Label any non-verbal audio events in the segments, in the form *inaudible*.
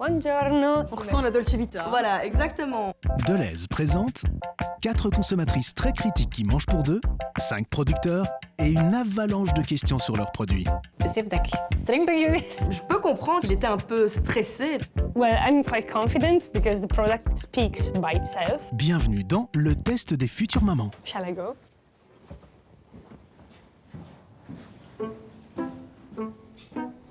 Buongiorno. On ressent la Dolce Vita. Voilà, exactement. Deleuze présente 4 consommatrices très critiques qui mangent pour deux, 5 producteurs et une avalanche de questions sur leurs produits. Je peux comprendre qu'il était un peu stressé. Well, I'm quite confident because the product speaks by itself. Bienvenue dans le test des futures mamans. Shall I go?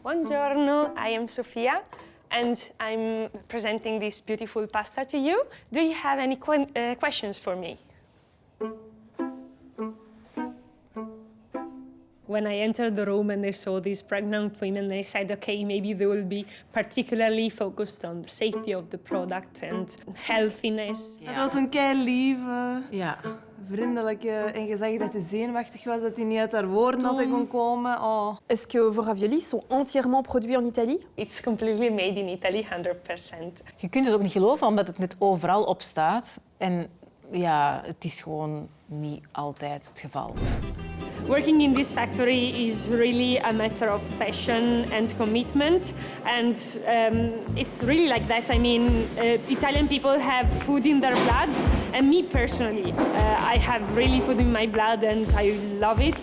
Buongiorno, I am Sofia and I'm presenting this beautiful pasta to you. Do you have any que uh, questions for me? When I entered the room and I saw these pregnant women, I said, okay, maybe they will be particularly focused on the safety of the product and healthiness. Het was een kei lieve, Ja. Vriendelijke en gezegd dat hij zenuwachtig was, dat hij niet uit haar woorden had kon komen. Oh. Est-ce que vos raviolis sont entièrement produits en Italie It's completely made in Italy, 100%. Je kunt het ook niet geloven, omdat het net overal op staat. En ja, het is gewoon niet altijd het geval. Working in this factory is really a matter of passion and commitment, and um, it's really like that. I mean, uh, Italian people have food in their blood, and me personally, uh, I have really food in my blood, and I love it.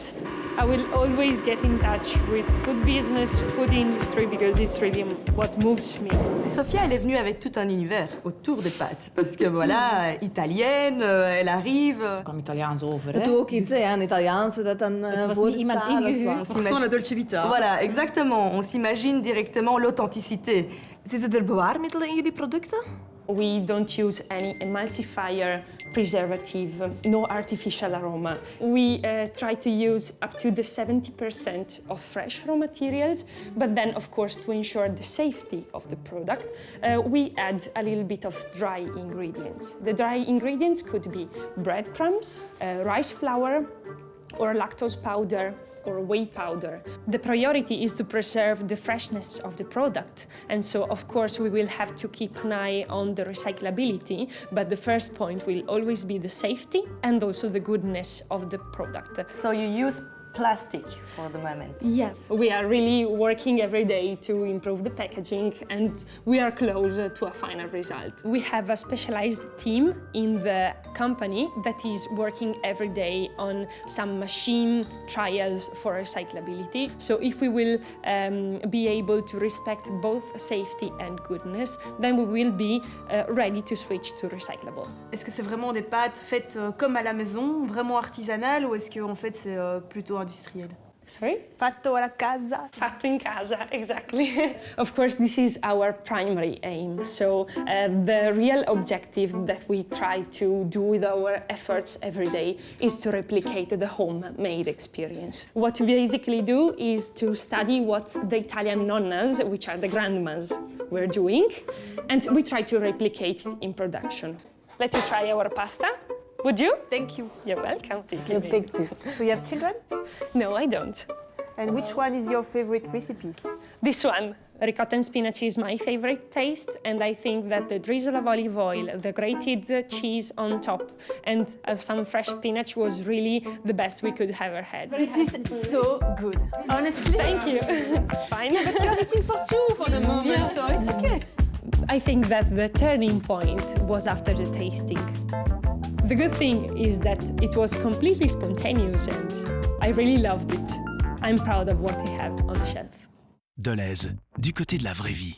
I will always get in touch with food business, food industry, because it's really what moves me. Sophia, elle est venue avec tout un univers autour des pâtes. Parce que voilà, italienne, euh, elle arrive. Ze kwam Italiaans over. Het hè. ook iets, hè, een Italiaanse dat dan Het was niet iemand ingehuurd. On ressent la Dolce Vita. Voilà, exactement. On s'imagine directement l'authenticité. Zitten er bewaarmiddelen in jullie producten? We don't use any emulsifier, preservative, no artificial aroma. We uh, try to use up to the 70% of fresh raw materials, but then of course to ensure the safety of the product, uh, we add a little bit of dry ingredients. The dry ingredients could be breadcrumbs, uh, rice flour, or lactose powder or whey powder. The priority is to preserve the freshness of the product. And so, of course, we will have to keep an eye on the recyclability, but the first point will always be the safety and also the goodness of the product. So you use plastic for the moment. Yeah, we are really working every day to improve the packaging and we are close to a final result. We have a specialized team in the company that is working every day on some machine trials for recyclability. So if we will um, be able to respect both safety and goodness, then we will be uh, ready to switch to recyclable. Est-ce que c'est vraiment des pâtes faites euh, comme à la maison, vraiment artisanales, ou est-ce que en fait c'est euh, plutôt Sorry? Fatto alla casa. Fatto in casa, exactly. *laughs* of course, this is our primary aim. So uh, the real objective that we try to do with our efforts every day is to replicate the homemade experience. What we basically do is to study what the Italian nonnas, which are the grandmas, were doing, and we try to replicate it in production. Let you try our pasta. Would you? Thank you. You're welcome. Thank you. dik toe. Do you have children? No, I don't. And which one is your favorite recipe? This one, ricotta and spinach, is my favorite taste, and I think that the drizzle of olive oil, the grated cheese on top, and uh, some fresh spinach was really the best we could ever had. This is so good. Honestly. Thank you. *laughs* Fine. Yeah, but you're eating for two for the moment, so it's okay. I think that the turning point was after the tasting. The good thing is that it was completely spontaneous, and I really loved it. I'm proud of what I have on the shelf. Deleuze, du côté de la vraie vie.